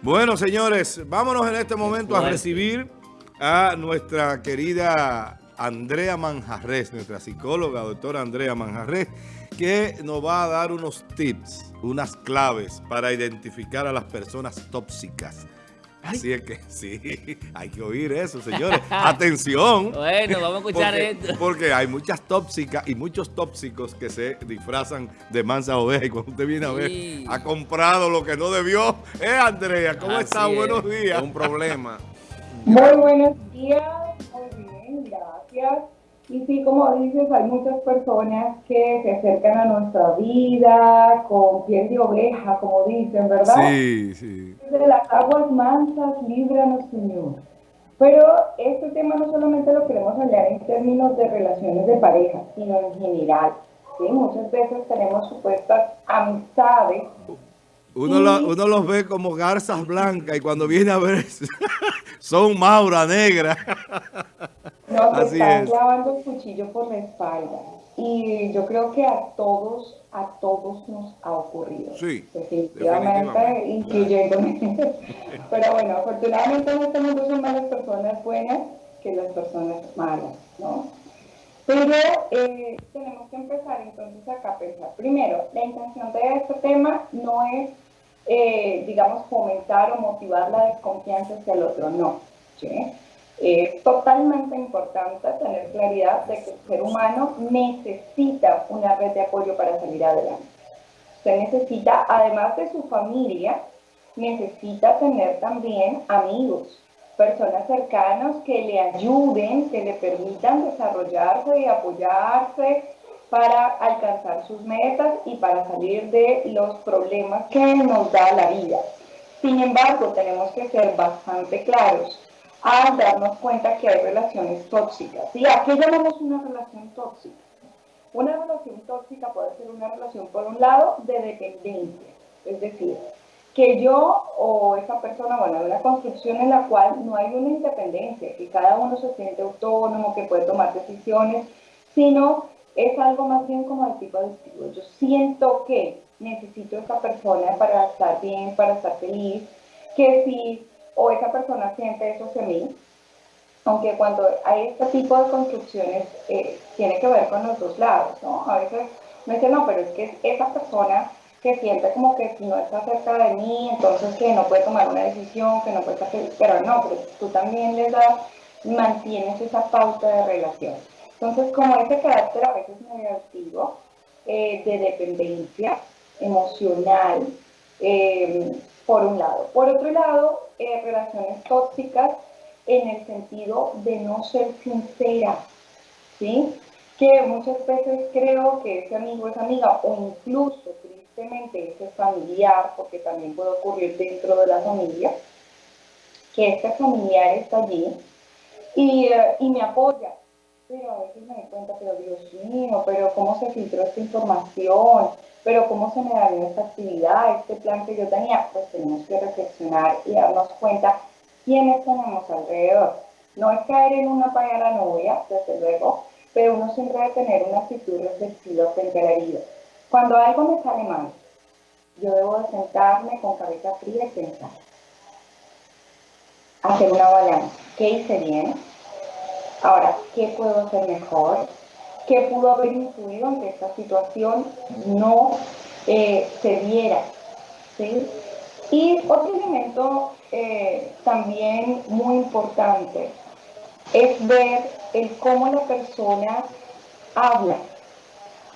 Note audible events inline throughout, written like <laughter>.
Bueno, señores, vámonos en este momento a recibir a nuestra querida Andrea Manjarres, nuestra psicóloga, doctora Andrea Manjarres, que nos va a dar unos tips, unas claves para identificar a las personas tóxicas. Así es que <laughs> sí, hay que oír eso, señores. <laughs> Atención. Bueno, vamos a escuchar porque, esto. Porque hay muchas tóxicas y muchos tóxicos que se disfrazan de mansa oveja. Y cuando usted viene a ver, Sí. ha comprado lo que no debió. Eh, Andrea, ¿cómo Así está? es. Buenos días. Es un problema. Muy buenos días, muy bien, gracias. Y sí, como dices, hay muchas personas que se acercan a nuestra vida con piel de oveja, como dicen, ¿verdad? Sí, sí. De las aguas mansas, líbranos, Señor. Pero este tema no solamente lo queremos hablar en términos de relaciones de pareja, sino en general. ¿sí? Muchas veces tenemos supuestas amistades Uno, lo- uno los ve como garzas blancas y cuando viene a ver <laughs> son maura negra. <laughs> Nos Así están es. clavando el cuchillo por la espalda. Y yo creo que a todos, a todos nos ha ocurrido. Sí, Definitivamente, definitivamente. incluyéndome. <laughs> Pero bueno, afortunadamente en este mundo son más las personas buenas que las personas malas, ¿no? Pero eh, tenemos que empezar entonces acá a pensar. Primero, la intención de este tema no es, eh, digamos, fomentar o motivar la desconfianza hacia el otro, no. Es totalmente importante tener claridad de que el ser humano necesita una red de apoyo para salir adelante. Usted necesita, además de su familia, necesita tener también amigos, personas cercanas que le ayuden, que le permitan desarrollarse y apoyarse para alcanzar sus metas y para salir de los problemas que nos da la vida. Sin embargo, tenemos que ser bastante claros al darnos cuenta que hay relaciones tóxicas. ¿Y a qué llamamos una relación tóxica? Una relación tóxica puede ser una relación, por un lado, de dependencia, es decir, que yo o esa persona, bueno, hay una construcción en la cual no hay una independencia, que cada uno se siente autónomo, que puede tomar decisiones, sino es algo más bien como de tipo adictivo. Yo siento que necesito a esa persona para estar bien, para estar feliz, que si o esa persona siente eso hacia mí, aunque cuando hay este tipo de construcciones eh, tiene que ver con los dos lados, ¿no? A veces me dicen, no, pero es que es esa persona que siente como que si no está cerca de mí, entonces que no puede tomar una decisión, que no puede estar feliz, pero no, pero tú también le das, mantienes esa pauta de relación. Entonces, como ese carácter a veces negativo, eh, de dependencia emocional, eh, por un lado. Por otro lado, eh, relaciones tóxicas en el sentido de no ser sincera, ¿sí? Que muchas veces creo que ese amigo es amiga o incluso tristemente ese familiar, porque también puede ocurrir dentro de la familia, que este familiar está allí y, eh, y me apoya, pero a veces me doy cuenta, pero Dios mío, pero cómo se filtró esta información, pero cómo se me dañó esta actividad, este plan que yo tenía, pues tenemos que reflexionar y darnos cuenta quiénes tenemos alrededor. No es caer en una novia, desde luego, pero uno siempre debe tener una actitud reflexiva frente a la vida. Cuando algo me sale mal, yo debo de sentarme con cabeza fría y pensar. Hacer una balanza. ¿Qué hice bien? Ahora, ¿qué puedo hacer mejor? ¿Qué pudo haber influido en que esta situación no eh, se diera? ¿sí? Y otro elemento eh, también muy importante es ver el cómo la persona habla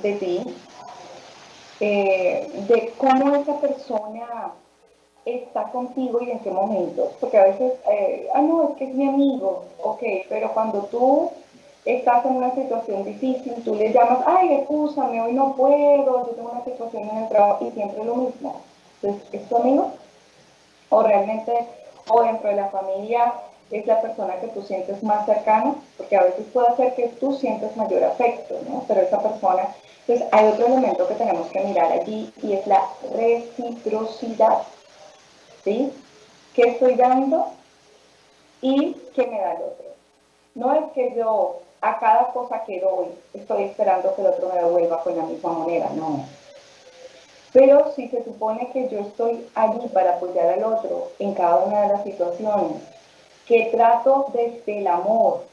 de ti, eh, de cómo esa persona está contigo y en qué momentos, porque a veces, eh, ah, no, es que es mi amigo, ok, pero cuando tú estás en una situación difícil, tú le llamas, ay, escúchame, hoy no puedo, yo tengo una situación en el trabajo y siempre lo mismo. Entonces, ¿es tu amigo? O realmente, o dentro de la familia, es la persona que tú sientes más cercana, porque a veces puede ser que tú sientes mayor afecto, ¿no? Pero esa persona, entonces hay otro elemento que tenemos que mirar allí y es la reciprocidad. ¿Sí? ¿Qué estoy dando y qué me da el otro? No es que yo a cada cosa que doy estoy esperando que el otro me devuelva con la misma moneda, no. Pero si se supone que yo estoy allí para apoyar al otro en cada una de las situaciones, que trato desde el amor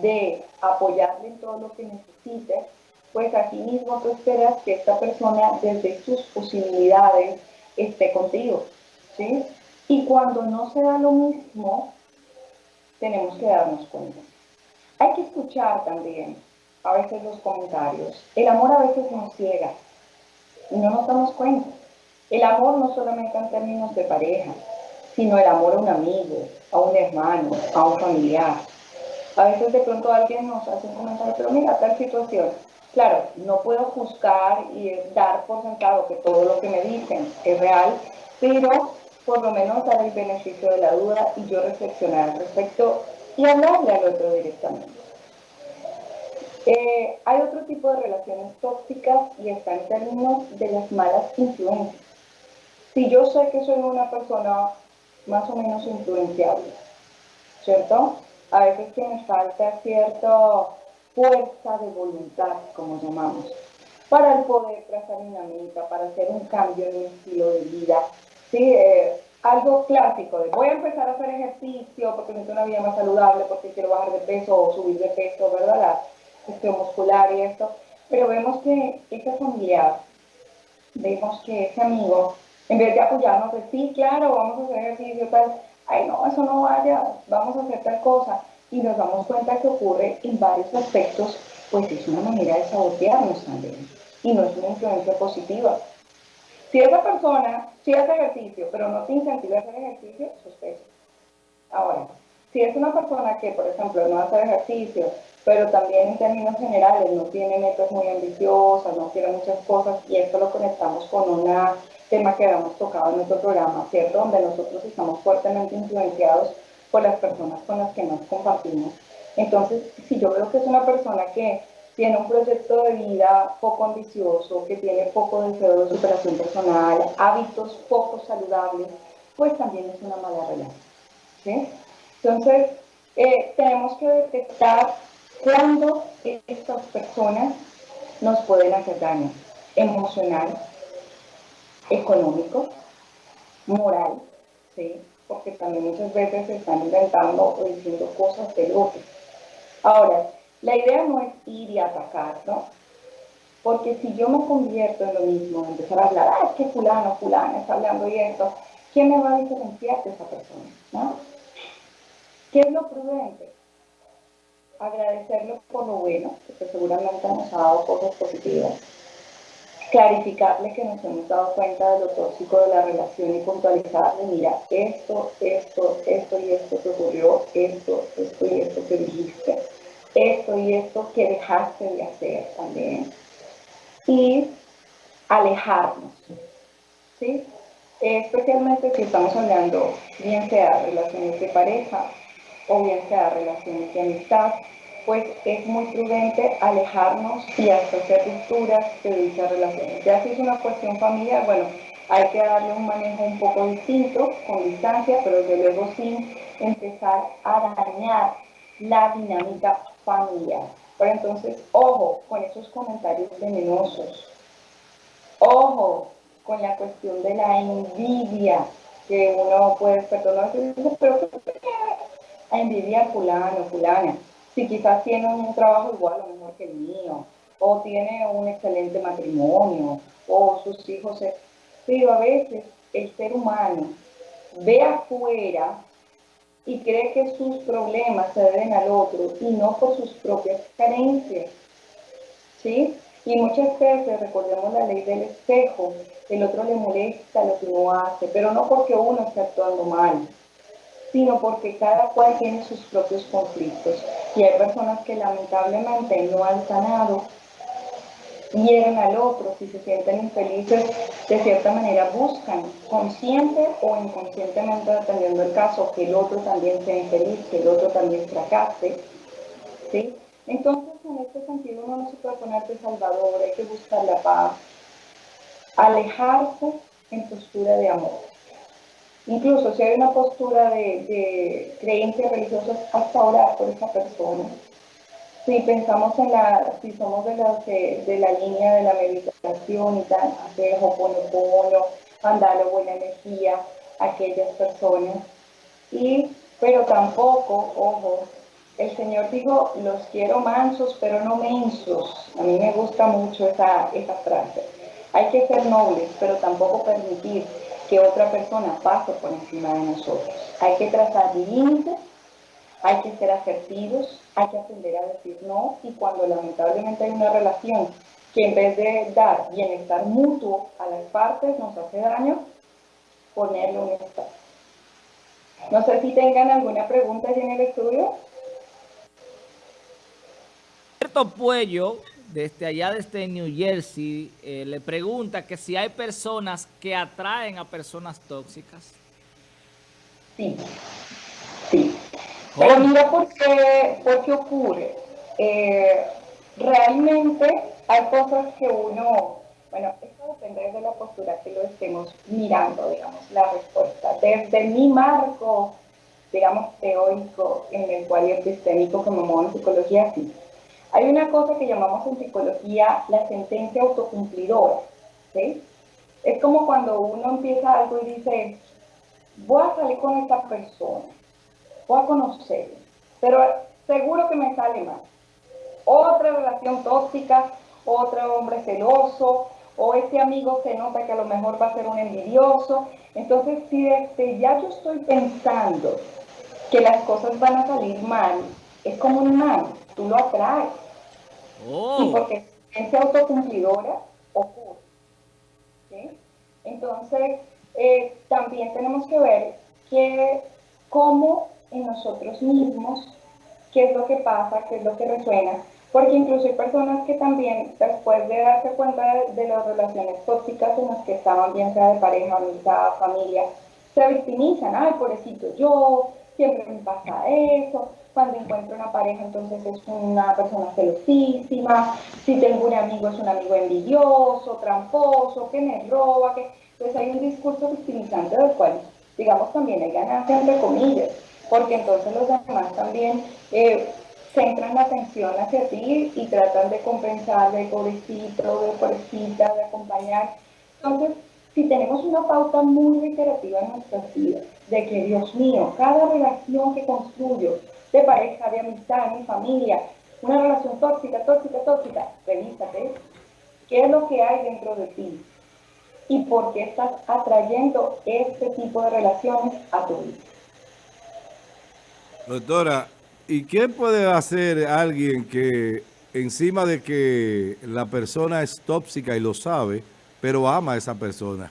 de apoyarle en todo lo que necesite, pues así mismo tú esperas que esta persona desde sus posibilidades esté contigo. ¿Sí? Y cuando no se da lo mismo, tenemos que darnos cuenta. Hay que escuchar también a veces los comentarios. El amor a veces nos ciega y no nos damos cuenta. El amor no solamente en términos de pareja, sino el amor a un amigo, a un hermano, a un familiar. A veces de pronto alguien nos hace un comentario, pero mira, tal situación. Claro, no puedo juzgar y dar por sentado que todo lo que me dicen es real, pero por lo menos dar el beneficio de la duda y yo reflexionar al respecto y hablarle al otro directamente. Eh, hay otro tipo de relaciones tóxicas y está en términos de las malas influencias. Si yo sé que soy una persona más o menos influenciable, ¿cierto? A veces que me falta cierta fuerza de voluntad, como llamamos, para el poder trazar una meta, para hacer un cambio en mi estilo de vida. ¿Sí? Eh, algo clásico de voy a empezar a hacer ejercicio porque necesito una vida más saludable, porque quiero bajar de peso o subir de peso, ¿verdad? La cuestión muscular y esto. Pero vemos que ese familiar, vemos que ese amigo, en vez de apoyarnos, de sí, claro, vamos a hacer ejercicio, tal, ay no, eso no vaya, vamos a hacer tal cosa. Y nos damos cuenta que ocurre en varios aspectos, pues es una manera de sabotearnos también. Y no es una influencia positiva. Si esa persona sí hace ejercicio, pero no te incentiva a hacer ejercicio, sospecha. Ahora, si es una persona que, por ejemplo, no hace ejercicio, pero también en términos generales no tiene metas muy ambiciosas, no quiere muchas cosas, y esto lo conectamos con un tema que habíamos tocado en nuestro programa, ¿cierto? Donde nosotros estamos fuertemente influenciados por las personas con las que nos compartimos. Entonces, si yo veo que es una persona que tiene un proyecto de vida poco ambicioso, que tiene poco deseo de superación personal, hábitos poco saludables, pues también es una mala relación. Entonces, eh, tenemos que detectar cuándo estas personas nos pueden hacer daño emocional, económico, moral, ¿sí? porque también muchas veces se están inventando o diciendo cosas de otro. Ahora, la idea no es ir y atacar, ¿no? Porque si yo me convierto en lo mismo, empezar a hablar, ah, es que fulano, fulano está hablando y esto, ¿quién me va a diferenciar de esa persona? ¿no? ¿Qué es lo prudente? Agradecerle por lo bueno, porque seguramente nos ha dado cosas positivas. Clarificarle que nos hemos dado cuenta de lo tóxico de la relación y puntualizarle, mira, esto, esto, esto y esto te ocurrió, esto, esto y esto que dijiste esto y esto que dejaste de hacer también. Y alejarnos. ¿sí? Especialmente si estamos hablando, bien sea relaciones de pareja o bien sea relaciones de amistad, pues es muy prudente alejarnos y hasta hacer rupturas de dichas relaciones. Ya si es una cuestión familiar, bueno, hay que darle un manejo un poco distinto, con distancia, pero desde luego sin empezar a dañar la dinámica familiar. Pero entonces, ojo con esos comentarios venenosos. Ojo con la cuestión de la envidia que uno puede perdonar. Pero a envidia fulano, fulana. Si quizás tiene un trabajo igual o mejor que el mío, o tiene un excelente matrimonio, o sus hijos. Pero a veces el ser humano ve afuera y cree que sus problemas se deben al otro y no por sus propias carencias. ¿Sí? Y muchas veces, recordemos la ley del espejo, el otro le molesta lo que uno hace, pero no porque uno esté actuando mal, sino porque cada cual tiene sus propios conflictos. Y hay personas que lamentablemente no han sanado hieren al otro, si se sienten infelices, de cierta manera buscan, consciente o inconscientemente, dependiendo del caso, que el otro también sea infeliz, que el otro también fracase. ¿sí? Entonces, en este sentido, uno no se puede poner de salvador, hay que buscar la paz, alejarse en postura de amor. Incluso si hay una postura de, de creencias religiosas, hasta orar por esa persona si pensamos en la, si somos de, los de la línea de la meditación y tal, hacer hoponopono, mandarle buena energía a aquellas personas. Y, pero tampoco, ojo, el Señor dijo, los quiero mansos, pero no mensos. A mí me gusta mucho esa, esa frase. Hay que ser nobles, pero tampoco permitir que otra persona pase por encima de nosotros. Hay que trazar límites, hay que ser asertivos, hay que aprender a decir no y cuando lamentablemente hay una relación que en vez de dar bienestar mutuo a las partes nos hace daño, ponerle un estado. No sé si tengan alguna pregunta en el estudio. Alberto Puello, desde allá desde New Jersey, eh, le pregunta que si hay personas que atraen a personas tóxicas. Sí. Pero mira por qué, por qué ocurre. Eh, realmente hay cosas que uno, bueno, esto depende de la postura que lo estemos mirando, digamos, la respuesta. Desde mi marco, digamos, teórico en el cual es sistémico que me muevo en psicología, sí. Hay una cosa que llamamos en psicología la sentencia autocumplidora, ¿sí? Es como cuando uno empieza algo y dice, voy a salir con esta persona, voy a conocerlo, pero seguro que me sale mal. Otra relación tóxica, otro hombre celoso, o este amigo se nota que a lo mejor va a ser un envidioso. Entonces, si desde ya yo estoy pensando que las cosas van a salir mal, es como un mal, tú lo atraes. Oh. Y porque es autocumplidora ocurre. Entonces, eh, también tenemos que ver que cómo en nosotros mismos qué es lo que pasa, qué es lo que resuena, porque incluso hay personas que también después de darse cuenta de, las relaciones tóxicas en las que estaban, bien sea de pareja, amistad, familia, se victimizan, ay, pobrecito yo, siempre me pasa eso, cuando encuentro una pareja entonces es una persona celosísima, si tengo un amigo es un amigo envidioso, tramposo, que me roba, que... Entonces hay un discurso victimizante del cual, digamos, también hay ganancia entre comillas, porque entonces los demás también eh, centran la atención hacia ti y tratan de compensar, de pobrecito, de pobrecita, de acompañar. Entonces, si tenemos una pauta muy reiterativa en nuestras vidas, de que Dios mío, cada relación que construyo, de pareja, de amistad, mi familia, una relación tóxica, tóxica, tóxica, revísate, ¿qué es lo que hay dentro de ti? ¿Y por qué estás atrayendo este tipo de relaciones a tu vida? Doctora, ¿y qué puede hacer alguien que encima de que la persona es tóxica y lo sabe, pero ama a esa persona?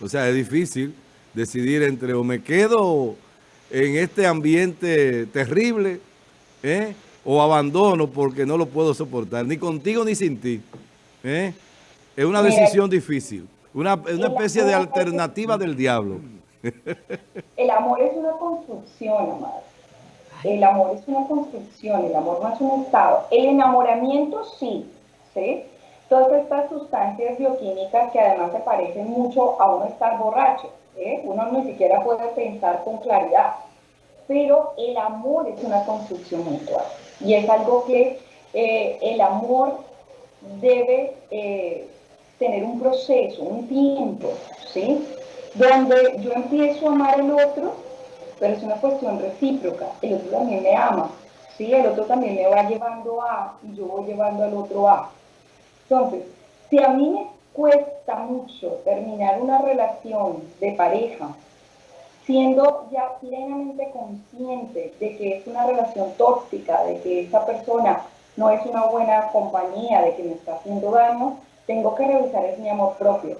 O sea, es difícil decidir entre o me quedo en este ambiente terrible ¿eh? o abandono porque no lo puedo soportar, ni contigo ni sin ti. ¿eh? Es una decisión difícil, una, una especie de alternativa del diablo. <laughs> El amor es una construcción, amado. El amor es una construcción, el amor no es un estado. El enamoramiento sí, ¿sí? Todas estas sustancias bioquímicas que además se parecen mucho a uno estar borracho, ¿eh? uno ni siquiera puede pensar con claridad. Pero el amor es una construcción mutual y es algo que eh, el amor debe eh, tener un proceso, un tiempo, ¿sí? Donde yo empiezo a amar al otro pero es una cuestión recíproca. El otro también me ama, ¿sí? El otro también me va llevando a y yo voy llevando al otro a. Entonces, si a mí me cuesta mucho terminar una relación de pareja, siendo ya plenamente consciente de que es una relación tóxica, de que esa persona no es una buena compañía, de que me está haciendo daño, tengo que revisar es mi amor propio.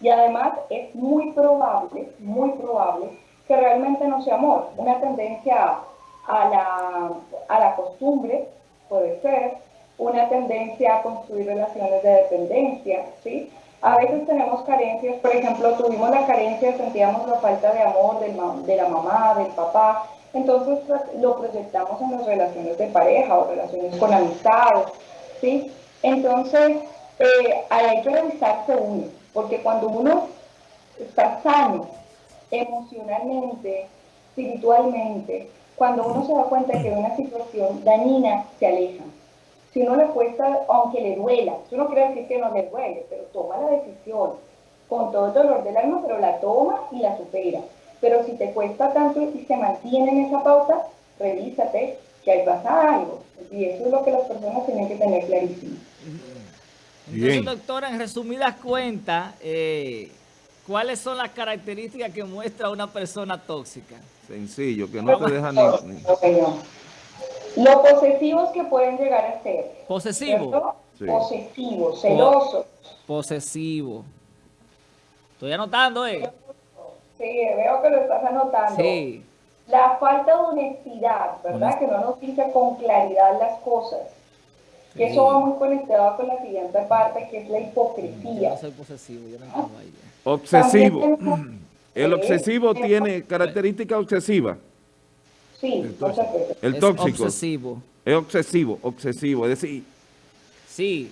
Y además es muy probable, muy probable que realmente no sea amor, una tendencia a la, a la costumbre, puede ser, una tendencia a construir relaciones de dependencia, ¿sí? A veces tenemos carencias, por ejemplo, tuvimos la carencia, sentíamos la falta de amor de la mamá, del papá, entonces lo proyectamos en las relaciones de pareja o relaciones con amistades, ¿sí? Entonces, eh, hay que revisarse uno, porque cuando uno está sano emocionalmente, espiritualmente, cuando uno se da cuenta que una situación dañina, se aleja. Si uno le cuesta, aunque le duela, yo no quiere decir que no le duele, pero toma la decisión con todo el dolor del alma, pero la toma y la supera. Pero si te cuesta tanto y se mantiene en esa pauta, revísate que ahí pasa algo. Y eso es lo que las personas tienen que tener clarísimo. Entonces, doctora, en resumidas cuentas, eh, ¿cuáles son las características que muestra una persona tóxica? Sencillo, que no te deja ni... Lo posesivos que pueden llegar a ser. ¿Posesivo? Sí. Posesivo, celoso. Posesivo. Estoy anotando, ¿eh? Sí, veo que lo estás anotando. Sí. La falta de honestidad, ¿verdad? Que no nos dice con claridad las cosas. Y eso va muy conectado con la siguiente parte, que es la hipocresía. Yo no soy posesivo, yo no tengo ahí. Obsesivo. <clears throat> ¿El obsesivo tiene características obsesivas? Sí, el tóxico. El tóxico. Es obsesivo. Es obsesivo, obsesivo. Es decir... Sí.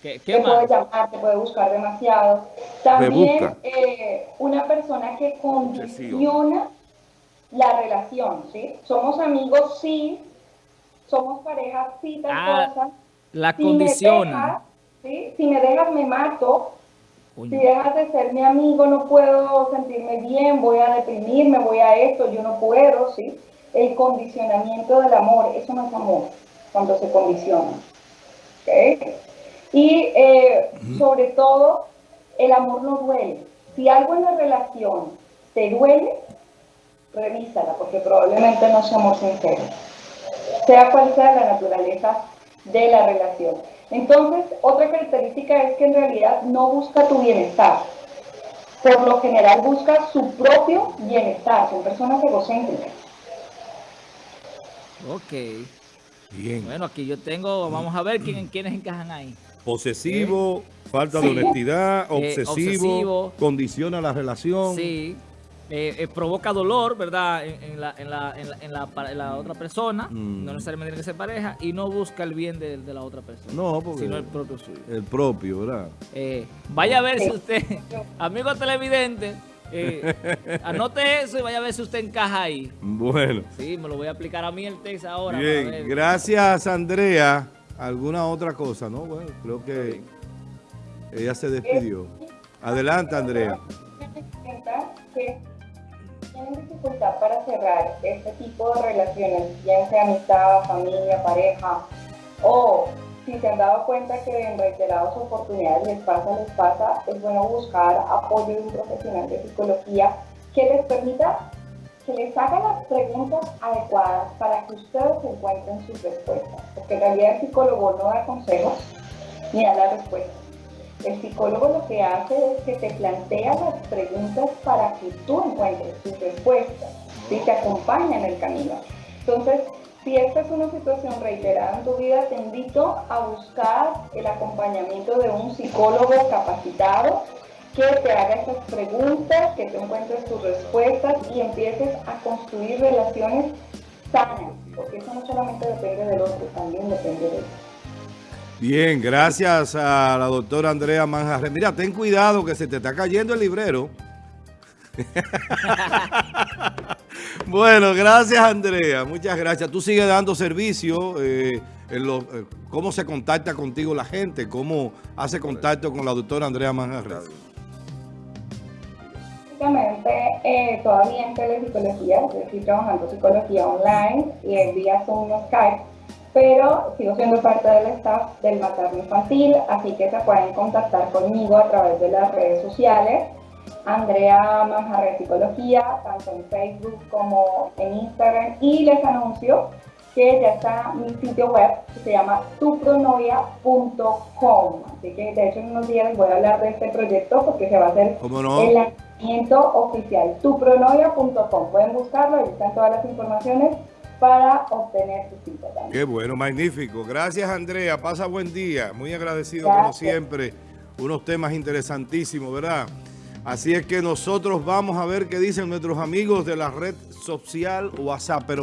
¿Qué, qué te más? puede llamar, te puede buscar demasiado. También eh, una persona que condiciona la relación, ¿sí? Somos amigos, sí. Somos pareja, sí, tal ah, cosa. La si condiciona. Me dejas, ¿sí? Si me dejas, me mato. Uy. Si dejas de ser mi amigo, no puedo sentirme bien, voy a deprimirme, voy a esto, yo no puedo, ¿sí? El condicionamiento del amor, eso no es amor, cuando se condiciona. ¿okay? Y eh, sobre todo, el amor no duele. Si algo en la relación te duele, revísala, porque probablemente no somos sinceros. Sea cual sea la naturaleza de la relación. Entonces, otra característica es que en realidad no busca tu bienestar. Por lo general busca su propio bienestar. Son personas egocéntricas. Ok. Bien. Bueno, aquí yo tengo, vamos a ver quién, quiénes encajan ahí. Posesivo, eh, falta sí. de honestidad, obsesivo, eh, obsesivo, condiciona la relación. Sí. Eh, provoca dolor, ¿verdad? En, en, la, en, la, en, la, en, la, otra persona, mm. no necesariamente tiene que ser pareja, y no busca el bien de, de la otra persona. No, porque sino el propio suyo. El propio, ¿verdad? vaya a ver si usted, <laughs> amigo televidente, eh, <laughs> anote eso y vaya a ver si usted encaja ahí. Bueno. Sí, me lo voy a aplicar a mí el test ahora. Bien, gracias Andrea. ¿Alguna otra cosa? No, bueno, creo que ella se despidió. Adelante, Andrea. Tienen dificultad para cerrar este tipo de relaciones, bien sea amistad, familia, pareja, o si se han dado cuenta que en reiteradas oportunidades les pasa, les pasa, es bueno buscar apoyo de un profesional de psicología que les permita que les haga las preguntas adecuadas para que ustedes encuentren sus respuestas. Porque en realidad el psicólogo no da consejos ni da las respuestas. El psicólogo lo que hace es que te plantea las preguntas para que tú encuentres tus respuestas y te acompaña en el camino. Entonces, si esta es una situación reiterada en tu vida, te invito a buscar el acompañamiento de un psicólogo capacitado que te haga estas preguntas, que te encuentres tus respuestas y empieces a construir relaciones sanas, porque eso no solamente depende del otro, también depende de ti. Bien, gracias a la doctora Andrea Manjarres. Mira, ten cuidado que se te está cayendo el librero. <laughs> bueno, gracias Andrea, muchas gracias. Tú sigues dando servicio, eh, en eh, cómo se contacta contigo la gente, cómo hace contacto con la doctora Andrea Manjarres. Básicamente, eh, todavía en telepsicología, estoy trabajando psicología online y en día Zoom Skype, pero sigo siendo parte del staff del materno infantil, así que se pueden contactar conmigo a través de las redes sociales. Andrea Manjarres Psicología, tanto en Facebook como en Instagram. Y les anuncio que ya está mi sitio web, que se llama tupronovia.com. Así que de hecho en unos días les voy a hablar de este proyecto porque se va a hacer no? el lanzamiento oficial. tupronovia.com. Pueden buscarlo, ahí están todas las informaciones para obtener su cita también. Qué bueno, magnífico. Gracias Andrea, pasa buen día. Muy agradecido Gracias. como siempre. Unos temas interesantísimos, ¿verdad? Así es que nosotros vamos a ver qué dicen nuestros amigos de la red social WhatsApp. Pero